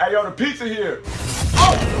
Hey, yo, the pizza here. Oh!